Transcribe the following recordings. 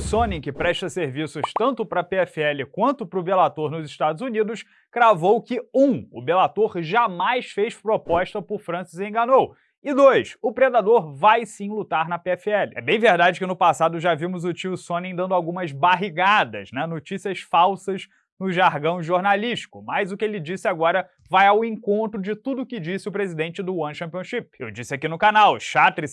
Sonnen, que presta serviços tanto para a PFL quanto para o Bellator nos Estados Unidos, cravou que 1. Um, o Bellator jamais fez proposta por Francis Ngannou, e dois, o Predador vai sim lutar na PFL. É bem verdade que no passado já vimos o tio Sonnen dando algumas barrigadas, né, notícias falsas no jargão jornalístico, mas o que ele disse agora vai ao encontro de tudo que disse o presidente do One Championship. Eu disse aqui no canal, Chatri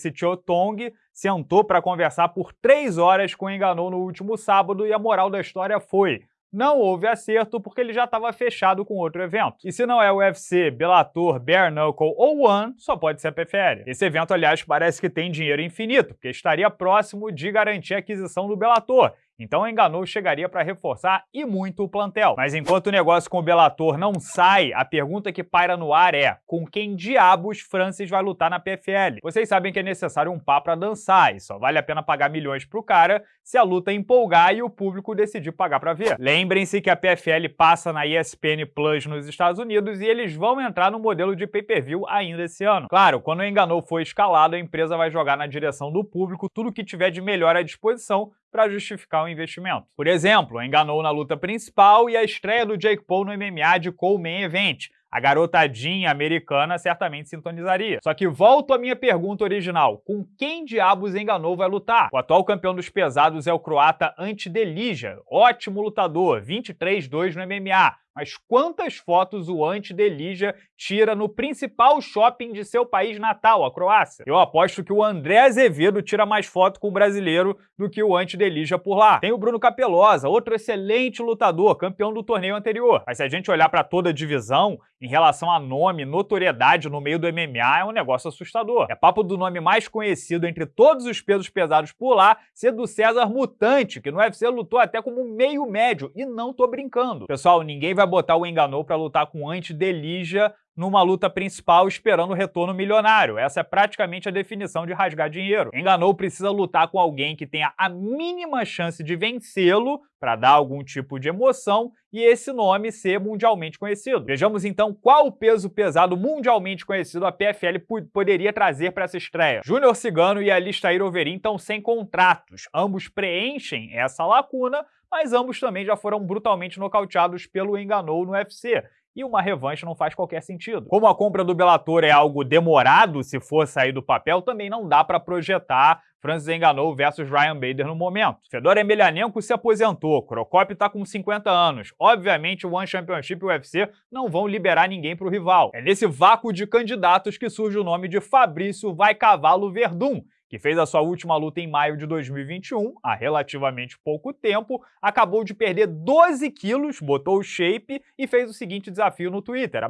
Tong sentou para conversar por três horas com o Enganou no último sábado e a moral da história foi não houve acerto porque ele já estava fechado com outro evento. E se não é o UFC, Bellator, Bare Knuckle ou One, só pode ser a PFL. Esse evento, aliás, parece que tem dinheiro infinito, porque estaria próximo de garantir a aquisição do Bellator, então Enganou chegaria para reforçar e muito o plantel. Mas enquanto o negócio com o Bellator não sai, a pergunta que paira no ar é com quem diabos Francis vai lutar na PFL? Vocês sabem que é necessário um pá para dançar e só vale a pena pagar milhões pro cara se a luta empolgar e o público decidir pagar para ver. Lembrem-se que a PFL passa na ESPN Plus nos Estados Unidos e eles vão entrar no modelo de pay-per-view ainda esse ano. Claro, quando o Enganou for escalado, a empresa vai jogar na direção do público tudo que tiver de melhor à disposição para justificar o investimento. Por exemplo, enganou na luta principal e a estreia do Jake Paul no MMA de Cole Main Event, a garotadinha americana certamente sintonizaria. Só que volto à minha pergunta original, com quem diabos enganou vai lutar? O atual campeão dos pesados é o croata Ante Delija, ótimo lutador, 23-2 no MMA, mas quantas fotos o anti-Delija tira no principal shopping de seu país natal, a Croácia? Eu aposto que o André Azevedo tira mais foto com o brasileiro do que o anti-Delija por lá. Tem o Bruno Capelosa, outro excelente lutador, campeão do torneio anterior. Mas se a gente olhar para toda a divisão, em relação a nome, notoriedade no meio do MMA, é um negócio assustador. É papo do nome mais conhecido entre todos os pesos pesados por lá ser do César Mutante, que no UFC lutou até como meio médio, e não tô brincando. Pessoal, ninguém vai botar o Enganou para lutar com anti-Delija numa luta principal esperando o retorno milionário. Essa é praticamente a definição de rasgar dinheiro. Enganou precisa lutar com alguém que tenha a mínima chance de vencê-lo para dar algum tipo de emoção e esse nome ser mundialmente conhecido. Vejamos então qual o peso pesado mundialmente conhecido a PFL poderia trazer para essa estreia. Júnior Cigano e Alistair Overeem estão sem contratos. Ambos preenchem essa lacuna, mas ambos também já foram brutalmente nocauteados pelo Enganou no UFC e uma revanche não faz qualquer sentido. Como a compra do Bellator é algo demorado se for sair do papel, também não dá para projetar Francis Enganou versus Ryan Bader no momento. Fedor Emelianenko se aposentou, Crocop está com 50 anos. Obviamente o One Championship e o UFC não vão liberar ninguém para o rival. É nesse vácuo de candidatos que surge o nome de Fabrício Vai Cavalo Verdun, que fez a sua última luta em maio de 2021, há relativamente pouco tempo, acabou de perder 12 quilos, botou o shape e fez o seguinte desafio no Twitter,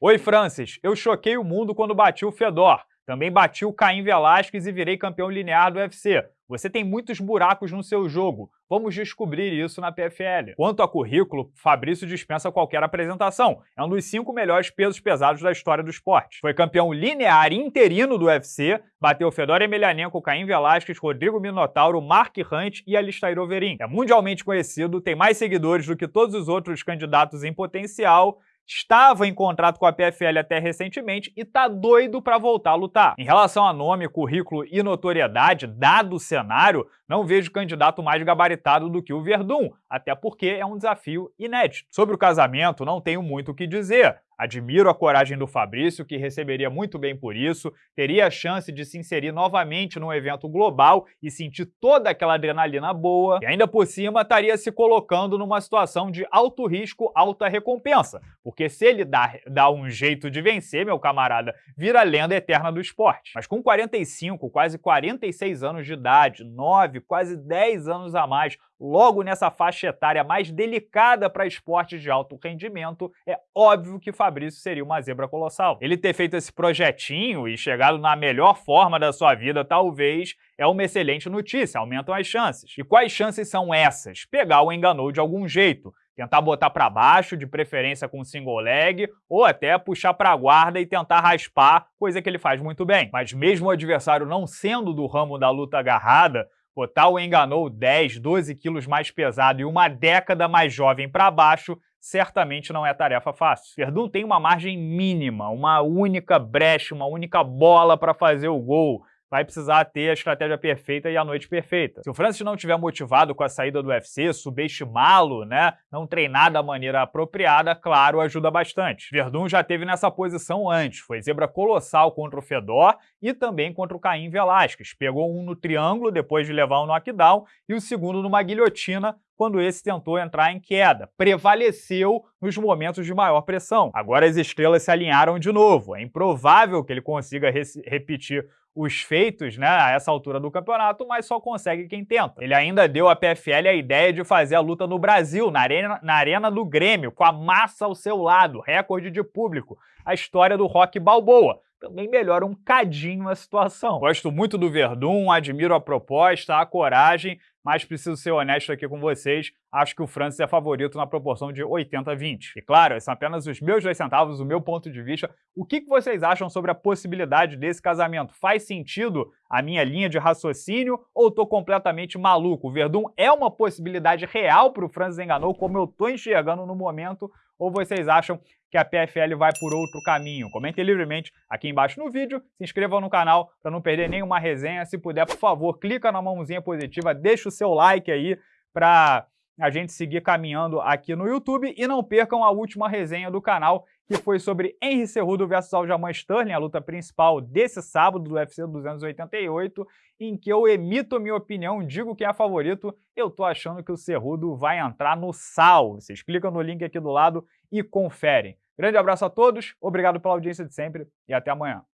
Oi Francis, eu choquei o mundo quando bati o Fedor. Também bati o Caim Velasquez e virei campeão linear do UFC. Você tem muitos buracos no seu jogo. Vamos descobrir isso na PFL. Quanto a currículo, Fabrício dispensa qualquer apresentação. É um dos cinco melhores pesos pesados da história do esporte. Foi campeão linear interino do UFC, bateu Fedor Emelianenko, Caim Velasquez, Rodrigo Minotauro, Mark Hunt e Alistair Overeem. É mundialmente conhecido, tem mais seguidores do que todos os outros candidatos em potencial estava em contrato com a PFL até recentemente e tá doido para voltar a lutar. Em relação a nome, currículo e notoriedade, dado o cenário, não vejo candidato mais gabaritado do que o Verdun, até porque é um desafio inédito. Sobre o casamento, não tenho muito o que dizer. Admiro a coragem do Fabrício, que receberia muito bem por isso, teria a chance de se inserir novamente num evento global e sentir toda aquela adrenalina boa, e ainda por cima estaria se colocando numa situação de alto risco, alta recompensa, porque se ele dá, dá um jeito de vencer, meu camarada, vira lenda eterna do esporte. Mas com 45, quase 46 anos de idade, 9, quase 10 anos a mais, logo nessa faixa etária mais delicada para esportes de alto rendimento, é óbvio que Fabrício seria uma zebra colossal. Ele ter feito esse projetinho e chegado na melhor forma da sua vida, talvez, é uma excelente notícia, aumentam as chances. E quais chances são essas? Pegar o enganou de algum jeito, tentar botar para baixo, de preferência com single leg, ou até puxar para a guarda e tentar raspar, coisa que ele faz muito bem. Mas mesmo o adversário não sendo do ramo da luta agarrada, O enganou 10, 12 quilos mais pesado e uma década mais jovem para baixo certamente não é tarefa fácil. Verdun tem uma margem mínima, uma única brecha, uma única bola para fazer o gol. Vai precisar ter a estratégia perfeita e a noite perfeita. Se o Francis não estiver motivado com a saída do UFC, subestimá-lo, né, não treinar da maneira apropriada, claro, ajuda bastante. Verdun já teve nessa posição antes, foi zebra colossal contra o Fedor e também contra o Caim Velasquez. Pegou um no triângulo depois de levar um knockdown e o segundo numa guilhotina quando esse tentou entrar em queda. Prevaleceu nos momentos de maior pressão. Agora as estrelas se alinharam de novo. É improvável que ele consiga repetir os feitos né, a essa altura do campeonato, mas só consegue quem tenta. Ele ainda deu à PFL a ideia de fazer a luta no Brasil, na arena, na arena do Grêmio, com a massa ao seu lado, recorde de público, a história do Rock Balboa também melhora um cadinho a situação. Gosto muito do Verdun, admiro a proposta, a coragem, mas preciso ser honesto aqui com vocês, acho que o Francis é favorito na proporção de 80 a 20. E claro, são apenas os meus dois centavos, o meu ponto de vista. O que vocês acham sobre a possibilidade desse casamento? Faz sentido a minha linha de raciocínio ou estou completamente maluco? O Verdun é uma possibilidade real para o Francis Enganou, como eu estou enxergando no momento, ou vocês acham que a PFL vai por outro caminho? Comentem livremente aqui embaixo no vídeo, se inscrevam no canal para não perder nenhuma resenha. Se puder, por favor, clica na mãozinha positiva, deixa o seu like aí para a gente seguir caminhando aqui no YouTube e não percam a última resenha do canal, que foi sobre Henry Cerrudo versus Aljamain Sterling, a luta principal desse sábado do UFC 288, em que eu emito minha opinião, digo quem é favorito, eu tô achando que o Cerrudo vai entrar no sal. Vocês clicam no link aqui do lado e conferem. Grande abraço a todos, obrigado pela audiência de sempre e até amanhã.